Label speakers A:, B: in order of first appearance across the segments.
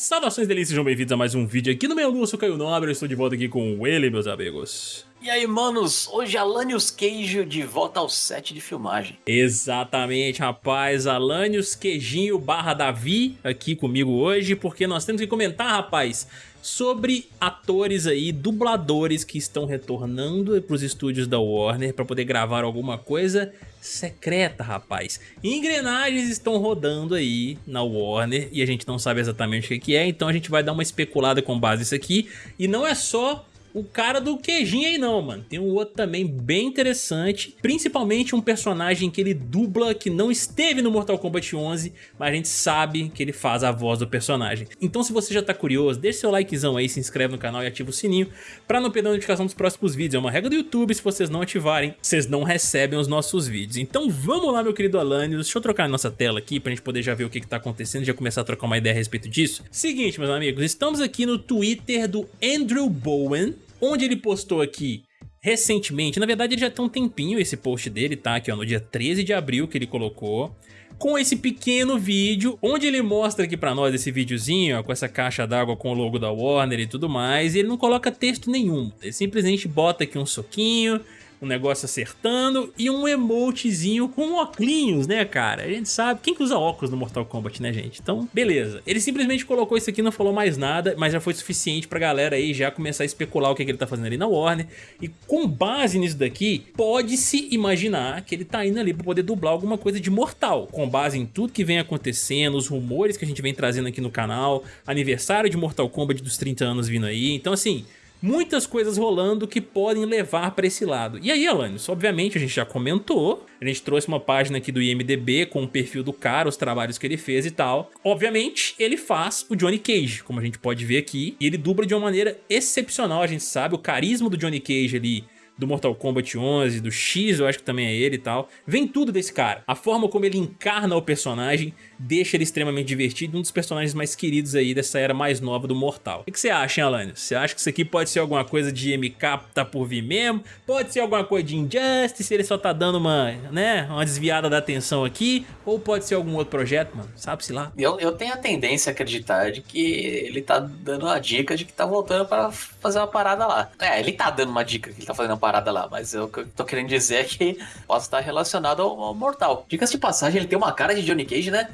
A: Saudações delícias, sejam bem-vindos a mais um vídeo aqui no meu Lua, eu sou Caio Nobre, eu estou de volta aqui com ele, meus amigos.
B: E aí, manos, hoje Alanios Queijo de volta ao set de filmagem.
A: Exatamente, rapaz, Alanios Queijinho barra Davi aqui comigo hoje, porque nós temos que comentar, rapaz, sobre atores aí, dubladores que estão retornando para os estúdios da Warner para poder gravar alguma coisa secreta, rapaz. Engrenagens estão rodando aí na Warner e a gente não sabe exatamente o que é, então a gente vai dar uma especulada com base nisso aqui. E não é só o cara do queijinho aí não, mano. Tem um outro também bem interessante, principalmente um personagem que ele dubla que não esteve no Mortal Kombat 11, mas a gente sabe que ele faz a voz do personagem. Então se você já tá curioso, deixa seu likezão aí, se inscreve no canal e ativa o sininho pra não perder a notificação dos próximos vídeos. É uma regra do YouTube, se vocês não ativarem, vocês não recebem os nossos vídeos. Então vamos lá, meu querido Alanios, deixa eu trocar a nossa tela aqui pra gente poder já ver o que que tá acontecendo e já começar a trocar uma ideia a respeito disso. Seguinte, meus amigos, estamos aqui no Twitter do Andrew Bowen, onde ele postou aqui recentemente, na verdade ele já tem um tempinho esse post dele, tá? Aqui ó, no dia 13 de abril que ele colocou, com esse pequeno vídeo, onde ele mostra aqui pra nós esse videozinho, ó, com essa caixa d'água com o logo da Warner e tudo mais, e ele não coloca texto nenhum, ele simplesmente bota aqui um soquinho, um negócio acertando e um emotezinho com óculos, né, cara? A gente sabe, quem que usa óculos no Mortal Kombat, né, gente? Então, beleza. Ele simplesmente colocou isso aqui, não falou mais nada, mas já foi suficiente pra galera aí já começar a especular o que, que ele tá fazendo ali na Warner. E com base nisso daqui, pode-se imaginar que ele tá indo ali pra poder dublar alguma coisa de Mortal, com base em tudo que vem acontecendo, os rumores que a gente vem trazendo aqui no canal, aniversário de Mortal Kombat dos 30 anos vindo aí, então assim muitas coisas rolando que podem levar para esse lado. E aí, Alanis, obviamente a gente já comentou, a gente trouxe uma página aqui do IMDB com o perfil do cara, os trabalhos que ele fez e tal. Obviamente, ele faz o Johnny Cage, como a gente pode ver aqui, e ele dubla de uma maneira excepcional, a gente sabe, o carisma do Johnny Cage ali do Mortal Kombat 11, do X, eu acho que também é ele e tal. Vem tudo desse cara. A forma como ele encarna o personagem deixa ele extremamente divertido, um dos personagens mais queridos aí dessa era mais nova do Mortal. O que você acha, hein, Alanis? Você acha que isso aqui pode ser alguma coisa de MK tá por vir mesmo? Pode ser alguma coisa de Injustice, ele só tá dando uma, né, uma desviada da atenção aqui? Ou pode ser algum outro projeto, mano? Sabe-se lá.
B: Eu, eu tenho a tendência a acreditar de que ele tá dando uma dica de que tá voltando para fazer uma parada lá. É, ele tá dando uma dica que ele tá fazendo uma parada lá, mas eu, o que eu tô querendo dizer é que possa estar relacionado ao, ao Mortal. Dicas de passagem, ele tem uma cara de Johnny Cage, né?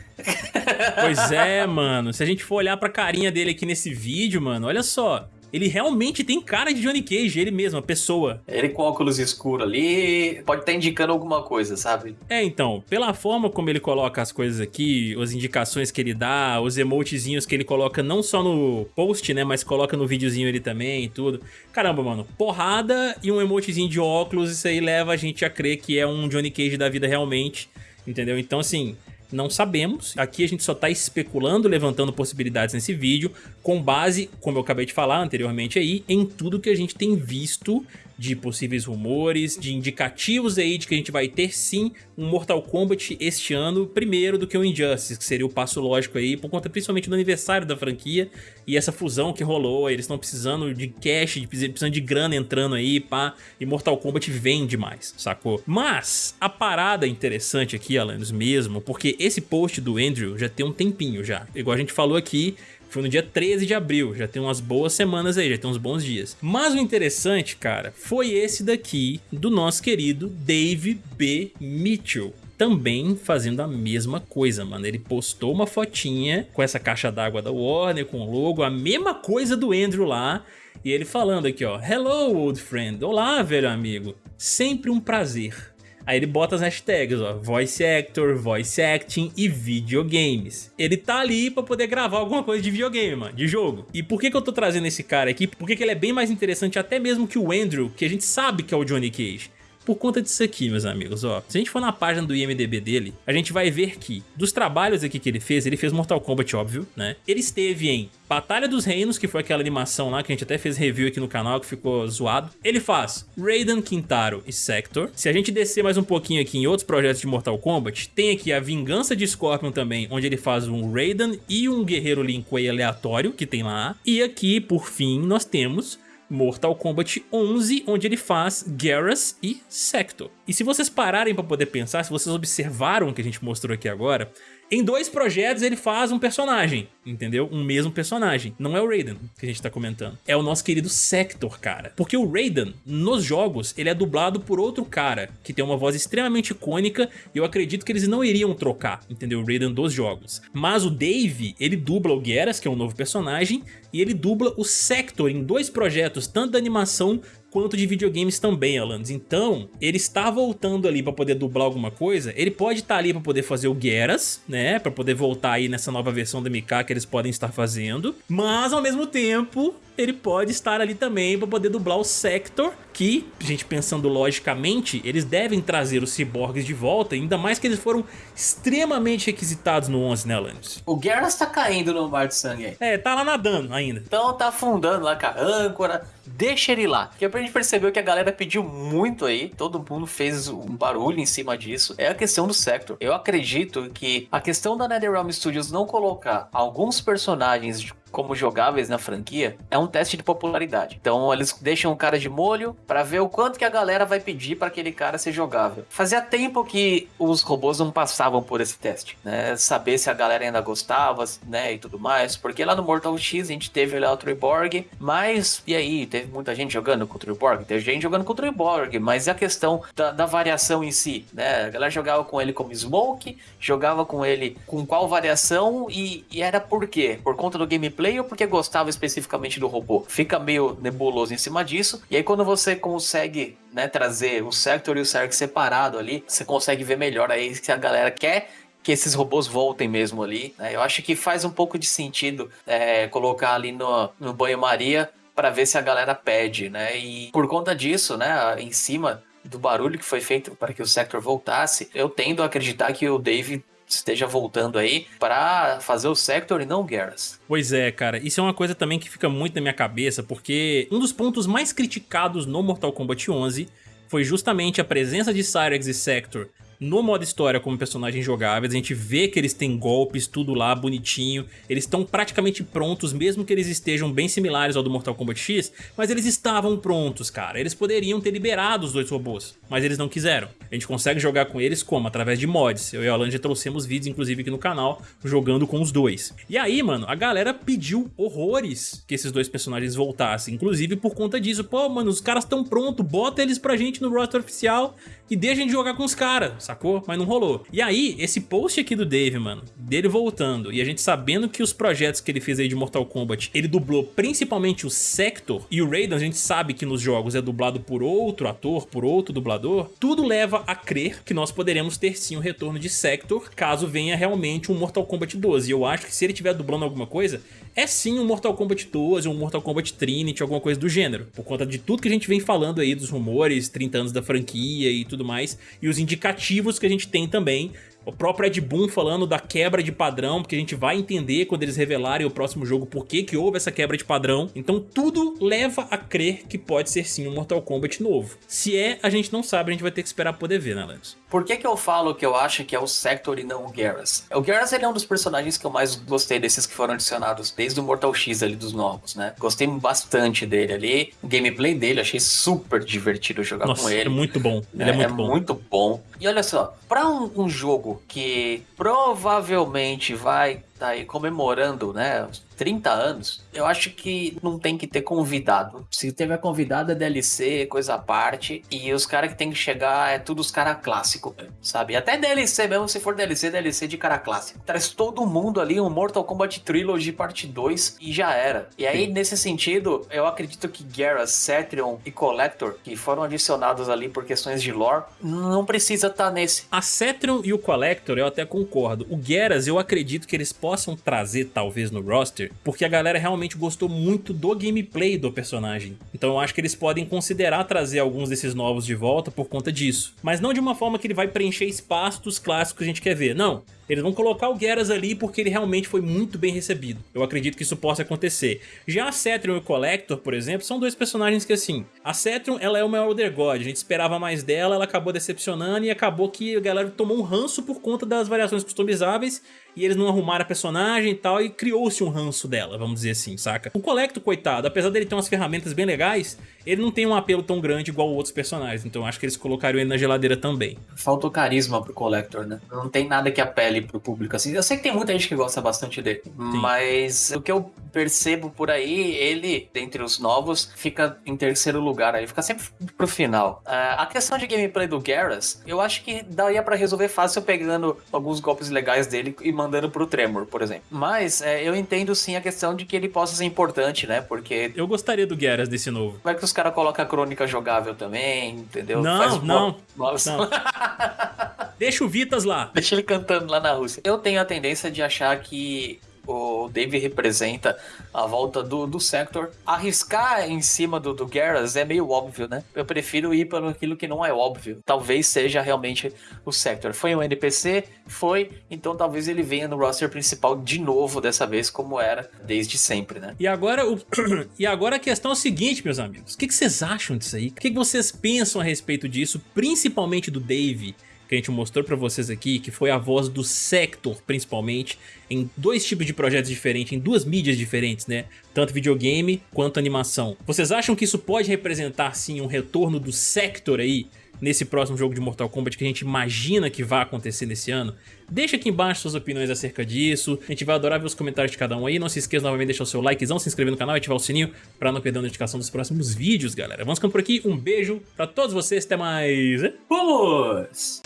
A: Pois é, mano. Se a gente for olhar pra carinha dele aqui nesse vídeo, mano, olha só. Ele realmente tem cara de Johnny Cage, ele mesmo, a pessoa.
B: Ele com óculos escuros ali, pode estar tá indicando alguma coisa, sabe?
A: É, então, pela forma como ele coloca as coisas aqui, as indicações que ele dá, os emotezinhos que ele coloca não só no post, né, mas coloca no videozinho ele também e tudo. Caramba, mano, porrada e um emotezinho de óculos, isso aí leva a gente a crer que é um Johnny Cage da vida realmente, entendeu? Então, assim, não sabemos. Aqui a gente só está especulando, levantando possibilidades nesse vídeo, com base, como eu acabei de falar anteriormente aí, em tudo que a gente tem visto de possíveis rumores, de indicativos aí de que a gente vai ter sim um Mortal Kombat este ano, primeiro do que o Injustice, que seria o passo lógico aí, por conta principalmente do aniversário da franquia e essa fusão que rolou, eles estão precisando de cash, precisando de grana entrando aí, pá, e Mortal Kombat vem demais, sacou? Mas, a parada interessante aqui, Alanos, mesmo, porque esse post do Andrew já tem um tempinho já, igual a gente falou aqui, foi no dia 13 de abril, já tem umas boas semanas aí, já tem uns bons dias. Mas o interessante, cara, foi esse daqui do nosso querido Dave B. Mitchell também fazendo a mesma coisa, mano. Ele postou uma fotinha com essa caixa d'água da Warner, com o logo, a mesma coisa do Andrew lá. E ele falando aqui, ó, Hello, old friend. Olá, velho amigo. Sempre um prazer. Aí ele bota as hashtags, ó, voice actor, voice acting e videogames. Ele tá ali pra poder gravar alguma coisa de videogame, mano, de jogo. E por que que eu tô trazendo esse cara aqui? Porque que ele é bem mais interessante até mesmo que o Andrew, que a gente sabe que é o Johnny Cage por conta disso aqui, meus amigos, ó. Se a gente for na página do IMDB dele, a gente vai ver que, dos trabalhos aqui que ele fez, ele fez Mortal Kombat, óbvio, né? Ele esteve em Batalha dos Reinos, que foi aquela animação lá que a gente até fez review aqui no canal, que ficou zoado. Ele faz Raiden, Quintaro e Sector. Se a gente descer mais um pouquinho aqui em outros projetos de Mortal Kombat, tem aqui a Vingança de Scorpion também, onde ele faz um Raiden e um Guerreiro Lin Kuei aleatório, que tem lá. E aqui, por fim, nós temos Mortal Kombat 11, onde ele faz Garrus e Sector. E se vocês pararem para poder pensar, se vocês observaram o que a gente mostrou aqui agora, Em dois projetos ele faz um personagem, entendeu? Um mesmo personagem. Não é o Raiden que a gente tá comentando. É o nosso querido Sector, cara. Porque o Raiden, nos jogos, ele é dublado por outro cara, que tem uma voz extremamente icônica e eu acredito que eles não iriam trocar, entendeu? O Raiden dos jogos. Mas o Dave, ele dubla o Geras, que é um novo personagem, e ele dubla o Sector em dois projetos, tanto da animação quanto de videogames também, Alanis. Então, ele está voltando ali para poder dublar alguma coisa, ele pode estar tá ali para poder fazer o Geras, né, para poder voltar aí nessa nova versão da MK que eles podem estar fazendo, mas ao mesmo tempo, ele pode estar ali também para poder dublar o Sector, que, gente pensando logicamente, eles devem trazer os ciborgues de volta, ainda mais que eles foram extremamente requisitados no 11, né, Alanis?
B: O Geras tá caindo no mar de sangue aí.
A: É, tá lá nadando ainda.
B: Então tá afundando lá com a âncora, deixa ele lá. Que a gente percebeu que a galera pediu muito aí, todo mundo fez um barulho em cima disso, é a questão do Sector. Eu acredito que a questão da NetherRealm Studios não colocar alguns personagens como jogáveis na franquia, é um teste de popularidade. Então eles deixam o cara de molho para ver o quanto que a galera vai pedir para aquele cara ser jogável. Fazia tempo que os robôs não passavam por esse teste, né? Saber se a galera ainda gostava, né, e tudo mais. Porque lá no Mortal X a gente teve lá o Triborg, mas e aí, teve muita gente jogando com o Triborg? Teve gente jogando com o Triborg, mas e a questão da, da variação em si, né? A galera jogava com ele como Smoke, jogava com ele com qual variação e, e era por quê? Por conta do gameplay gameplay ou porque gostava especificamente do robô. Fica meio nebuloso em cima disso. E aí quando você consegue né, trazer o Sector e o Zerg separado ali, você consegue ver melhor aí se a galera quer que esses robôs voltem mesmo ali. Né? Eu acho que faz um pouco de sentido é, colocar ali no, no banho-maria para ver se a galera pede, né? E por conta disso, né, em cima do barulho que foi feito para que o Sector voltasse, eu tendo a acreditar que o Dave esteja voltando aí para fazer o Sector e não Garrus.
A: Pois é, cara. Isso é uma coisa também que fica muito na minha cabeça, porque um dos pontos mais criticados no Mortal Kombat 11 foi justamente a presença de Cyrex e Sector no modo história como personagens jogáveis, a gente vê que eles têm golpes, tudo lá bonitinho, eles estão praticamente prontos, mesmo que eles estejam bem similares ao do Mortal Kombat X, mas eles estavam prontos, cara. Eles poderiam ter liberado os dois robôs, mas eles não quiseram. A gente consegue jogar com eles como? Através de mods. Eu e a Alan já trouxemos vídeos, inclusive, aqui no canal, jogando com os dois. E aí, mano, a galera pediu horrores que esses dois personagens voltassem, inclusive por conta disso. Pô, mano, os caras estão prontos, bota eles pra gente no roster oficial e deixa a gente jogar com os caras, sacou? Mas não rolou. E aí, esse post aqui do Dave, mano, dele voltando, e a gente sabendo que os projetos que ele fez aí de Mortal Kombat, ele dublou principalmente o Sector, e o Raiden a gente sabe que nos jogos é dublado por outro ator, por outro dublador, tudo leva a crer que nós poderemos ter sim o retorno de Sector, caso venha realmente um Mortal Kombat 12. E eu acho que se ele estiver dublando alguma coisa, é sim um Mortal Kombat 12, um Mortal Kombat Trinity, alguma coisa do gênero. Por conta de tudo que a gente vem falando aí dos rumores, 30 anos da franquia e tudo mais, e os indicativos que a gente tem também o próprio Ed Boon falando da quebra de padrão, porque a gente vai entender quando eles revelarem o próximo jogo por que, que houve essa quebra de padrão. Então tudo leva a crer que pode ser sim um Mortal Kombat novo. Se é, a gente não sabe, a gente vai ter que esperar poder ver, né, Lance?
B: Por que que eu falo que eu acho que é o Sector e não o Garrus? O Garrus ele é um dos personagens que eu mais gostei desses que foram adicionados desde o Mortal X ali dos novos, né? Gostei bastante dele ali. O gameplay dele achei super divertido jogar
A: Nossa,
B: com ele.
A: é muito bom. Ele é, é muito
B: é
A: bom.
B: muito bom. E olha só, para um, um jogo que provavelmente vai tá aí comemorando, né, 30 anos, eu acho que não tem que ter convidado. Se tiver convidado é DLC, coisa à parte, e os caras que tem que chegar é tudo os caras clássicos, sabe? Até DLC mesmo, se for DLC, DLC de cara clássico. Traz todo mundo ali um Mortal Kombat Trilogy parte 2 e já era. E aí, Sim. nesse sentido, eu acredito que Garrus, Cetrion e Collector, que foram adicionados ali por questões de lore, não precisa estar tá nesse.
A: A Cetrion e o Collector eu até concordo. O Geras eu acredito que eles possam trazer talvez no roster, porque a galera realmente gostou muito do gameplay do personagem. Então eu acho que eles podem considerar trazer alguns desses novos de volta por conta disso. Mas não de uma forma que ele vai preencher espaço dos clássicos que a gente quer ver, não. Eles vão colocar o Geras ali porque ele realmente foi muito bem recebido. Eu acredito que isso possa acontecer. Já a Cetrion e o Collector, por exemplo, são dois personagens que assim... A Cetrion, ela é uma Elder God, a gente esperava mais dela, ela acabou decepcionando e acabou que a galera tomou um ranço por conta das variações customizáveis e eles não arrumaram a personagem e tal, e criou-se um ranço dela, vamos dizer assim, saca? O Collector, coitado, apesar dele ter umas ferramentas bem legais, ele não tem um apelo tão grande igual outros personagens, então acho que eles colocariam ele na geladeira também.
B: Faltou carisma pro Collector, né? Não tem nada que apele ali pro público, assim. Eu sei que tem muita gente que gosta bastante dele, Sim. mas o que eu percebo por aí, ele, dentre os novos, fica em terceiro lugar aí, fica sempre pro final. Uh, a questão de gameplay do Garrus, eu acho que daria para resolver fácil pegando alguns golpes legais dele e mandando pro Tremor, por exemplo. Mas é, eu entendo sim a questão de que ele possa ser importante, né? Porque.
A: Eu gostaria do Garrus desse novo.
B: Como é que os caras colocam a crônica jogável também, entendeu?
A: Não, Faz não. Nossa. Não. Deixa o Vitas lá.
B: Deixa ele cantando lá na Rússia. Eu tenho a tendência de achar que o Dave representa a volta do, do Sector. Arriscar em cima do, do Garrus é meio óbvio, né? Eu prefiro ir para aquilo que não é óbvio. Talvez seja realmente o Sector. Foi um NPC? Foi. Então talvez ele venha no roster principal de novo dessa vez, como era desde sempre, né?
A: E agora, o... e agora a questão é a seguinte, meus amigos. O que, que vocês acham disso aí? O que, que vocês pensam a respeito disso? Principalmente do Dave que a gente mostrou pra vocês aqui, que foi a voz do Sector, principalmente, em dois tipos de projetos diferentes, em duas mídias diferentes, né? Tanto videogame quanto animação. Vocês acham que isso pode representar, sim, um retorno do Sector aí, nesse próximo jogo de Mortal Kombat que a gente imagina que vai acontecer nesse ano? Deixa aqui embaixo suas opiniões acerca disso, a gente vai adorar ver os comentários de cada um aí, não se esqueça novamente de deixar o seu likezão, se inscrever no canal e ativar o sininho pra não perder a notificação dos próximos vídeos, galera. Vamos ficando por aqui, um beijo pra todos vocês, até mais...
B: Vamos!